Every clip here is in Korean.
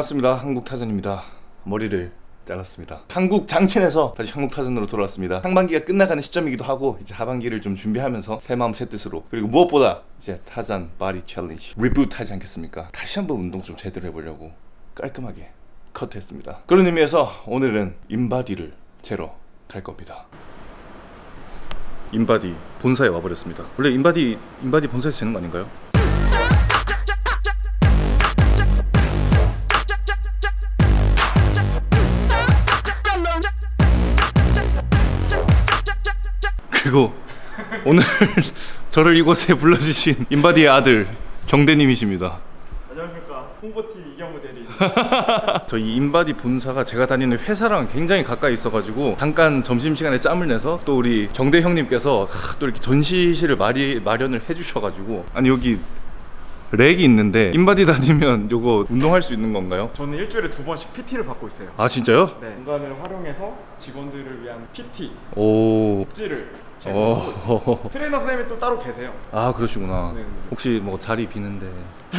반갑습니다. 한국타잔입니다. 머리를 잘랐습니다. 한국 장첸에서 다시 한국타잔으로 돌아왔습니다. 상반기가 끝나가는 시점이기도 하고 이제 하반기를 좀 준비하면서 새 마음 새 뜻으로 그리고 무엇보다 이제 타잔 body challenge reboot 하지 않겠습니까? 다시 한번 운동 좀 제대로 해보려고 깔끔하게 컷했습니다. 그런 의미에서 오늘은 인바디를 재러 갈 겁니다. 인바디 본사에 와버렸습니다. 원래 인바디 인바디 본사에서 재는 거 아닌가요? 그리고 오늘 저를 이곳에 불러주신 인바디의 아들 경대님이십니다. 안녕하십니까 홍보팀 이경대 대리 저희 인바디 본사가 제가 다니는 회사랑 굉장히 가까이 있어가지고 잠깐 점심시간에 짬을 내서 또 우리 경대 형님께서 하, 또 이렇게 전시실을 마리, 마련을 해주셔가지고 아니 여기 rack이 있는데 인바디 다니면 요거 운동할 수 있는 건가요? 저는 일주일에 두 번씩 PT를 받고 있어요 아 진짜요? 네 공간을 활용해서 직원들을 위한 PT 오. 복지를 오. 트레이너 선생님이 또 따로 계세요 아 그러시구나. 네, 네. 혹시 뭐 자리 비는데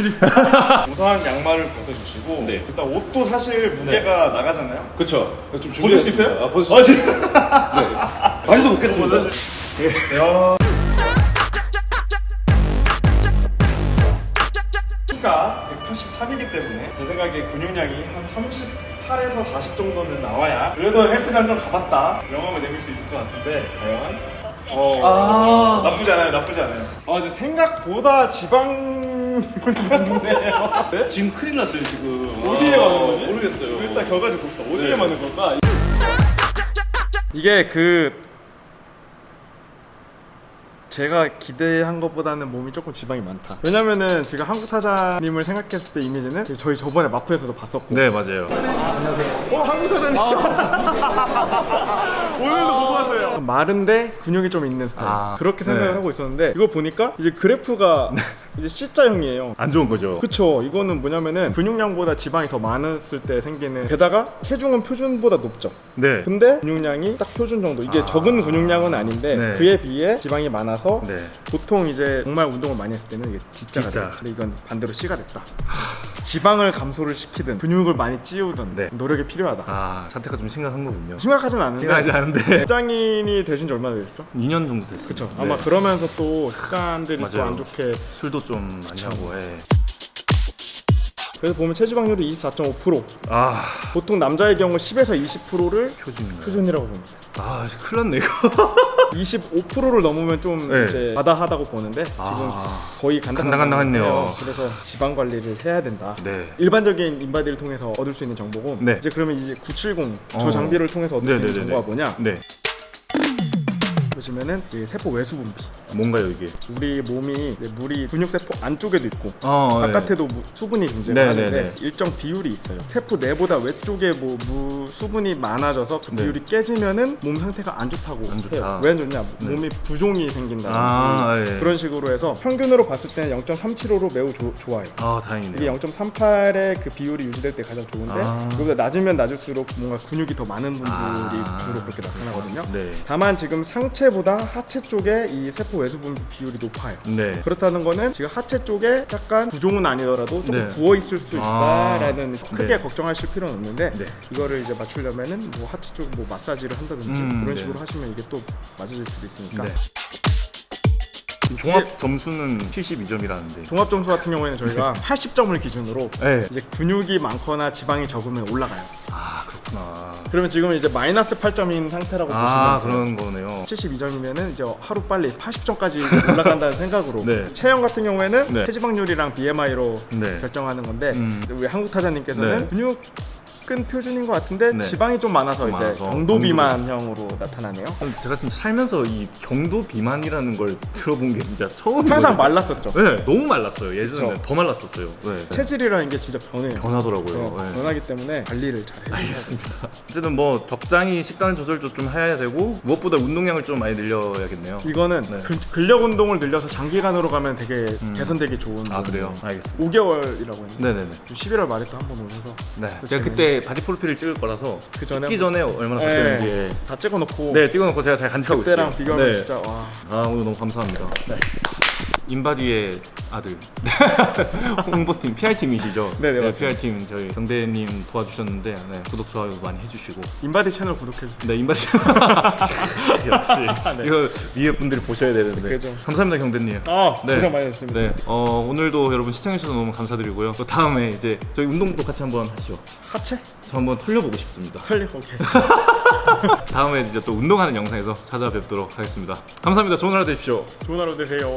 우선 양말을 벗어주시고 네. 일단 옷도 사실 무게가 나가잖아요 그쵸. 좀 벗을 수 있어요? 아, 벗을 어, 지금 많이서 먹겠습니다. 네. 키가 183이기 때문에 제 생각에 근육량이 한 38에서 40 정도는 나와야 그래도 헬스장 좀 가봤다 명함을 내밀 수 있을 것 같은데 과연 어 나쁘지 않아요 나쁘지 않아요 아 근데 생각보다 지방이 많네요 네? 지금 큰일 났어요 지금. 어디에 아, 맞는 거지? 모르겠어요. 일단 결과 좀 봅시다 어디에 네. 맞는 걸까? 이게 그 제가 기대한 것보다는 몸이 조금 지방이 많다. 왜냐면은 제가 한국 타자님을 생각했을 때 이미지는 저희 저번에 마프에서도 봤었고. 네 맞아요. 어 한국 타자님. 오늘도 보고 왔어요. 마른데 근육이 좀 있는 스타일. 아, 그렇게 생각을 네. 하고 있었는데 이거 보니까 이제 그래프가 이제 C자형이에요. 안 좋은 거죠. 그쵸 이거는 뭐냐면은 근육량보다 지방이 더 많았을 때 생기는 게다가 체중은 표준보다 높죠 네. 근데 근육량이 딱 표준 정도 이게 아. 적은 근육량은 아닌데 네. 그에 비해 지방이 많아서 네. 보통 이제 정말 운동을 많이 했을 때는 이게 D자가 D자. 돼요 근데 이건 반대로 C가 됐다 지방을 감소를 시키든 근육을 많이 찌우든 네. 노력이 필요하다 아 사태가 좀 심각한 거군요. 심각하진 않은데 심각하지 않은데 직장인이 되신 지 얼마나 되셨죠? 2년 정도 됐어요. 그쵸 아마 그러면서 또 습관들이 또. 안 좋게 술도 좀 많이 하고. 예. 그래서 보면 체지방률이 24.5%아 보통 남자의 경우 10에서 20%를 표준인가요? 표준이라고 봅니다. 아 큰일 났네 이거. 25%를 넘으면 좀 네. 이제 바다하다고 보는데 지금 아. 거의 간당간당했네요. 간당간당해요. 그래서 지방 관리를 해야 된다. 네. 일반적인 인바디를 통해서 얻을 수 있는 정보고 네. 이제 그러면 이제 970저 어. 장비를 통해서 얻을 수 있는 네네네네. 정보가 뭐냐 네. 보시면은 이 세포 외수 분비 뭔가요 이게? 우리 몸이 물이 근육 세포 안쪽에도 있고 어. 바깥에도 무- 수분이 네, 존재하는데 네, 네. 일정 비율이 있어요. 세포 내보다 외쪽에 뭐 무, 수분이 많아져서 그 네. 비율이 깨지면은 몸 상태가 안 좋다고 안 좋다. 왜안 좋냐? 네. 몸이 부종이 생긴다든지 아, 예. 그런 식으로 해서 평균으로 봤을 때는 0.37호로 매우 조- 좋아요. 아 이게 다행이네요. 0.38의 그 비율이 유지될 때 가장 좋은데 아. 이거보다 낮으면 낮을수록 뭔가 근육이 더 많은 분들이 아. 주로 그렇게 나타나거든요. 네. 다만 지금 상체 보다 하체 쪽에 이 세포 외수 분비 비율이 높아요. 네. 그렇다는 거는 지금 하체 쪽에 약간 부종은 아니더라도 조금 네. 부어 있을 수 아. 있다라는 크게 네. 걱정하실 필요는 없는데 네. 이거를 이제 맞추려면은 뭐 하체 쪽 뭐 마사지를 한다든지 음, 그런 네. 식으로 하시면 이게 또 맞아질 수도 있으니까 네. 종합 점수는 72점이라는데. 종합 점수 같은 경우에는 저희가 80점을 기준으로 네. 이제 근육이 많거나 지방이 적으면 올라가요. 아 그렇구나. 그러면 지금 이제 마이너스 8점인 상태라고 아 보시면 돼요. 그런 거네요. 72점이면은 이제 하루 빨리 80점까지 올라간다는 생각으로 네. 체형 같은 경우에는 네. 체지방률이랑 BMI로 네. 결정하는 건데 음. 우리 한국 타자님께서는 네. 근육 은 표준인 것 같은데 네. 지방이 좀 많아서 좀 이제 많아서. 경도 비만형으로 나타나네요. 제가 진짜 살면서 이 경도 비만이라는 걸 들어본 게 진짜 처음이거든요. 항상 말랐었죠. 네, 너무 말랐어요. 예전에. 더 말랐었어요. 네. 체질이라는 게 진짜 변해요. 변하더라고요. 어, 네. 변하기 때문에 관리를 잘. 알겠습니다. 어쨌든 뭐 적당히 식단 조절도 좀 해야 되고 무엇보다 운동량을 좀 많이 늘려야겠네요. 이거는 네. 근- 근력 운동을 늘려서 장기간으로 가면 되게 개선되기 좋은 아 그래요? 알겠습니다. 5개월이라고 했는데 네네네. 11월 말에 또 한 번 오셔서 네. 또 제가 재밌 네. 그때 바디 프로필을 찍을 거라서 그 전에 찍기 전에 얼마나 네. 바뀌었는지 다 찍어놓고 네 찍어놓고 제가 잘 간직하고 있을게요. 그때랑 비교하면 네. 진짜 와 아 오늘 너무 감사합니다. 인바디의 아들 홍보팀 PR팀이시죠? 네, 네, 맞습니다. PR팀 저희 경대님 도와주셨는데 네, 구독 좋아요 많이 해주시고 인바디 채널 구독해주세요. 네 인바디 역시 이거 위에 분들이 보셔야 되는데 그죠. 감사합니다 경대님. 아, 네. 고생 많이 했습니다. 네, 어, 오늘도 여러분 시청해주셔서 너무 감사드리고요. 또 다음에 이제 저희 운동도 같이 한번 하시죠. 하체? 저 한번 털려보고 싶습니다. 털리 오케이. 다음에 이제 또 운동하는 영상에서 찾아뵙도록 하겠습니다. 감사합니다. 좋은 하루 되십시오. 좋은 하루 되세요.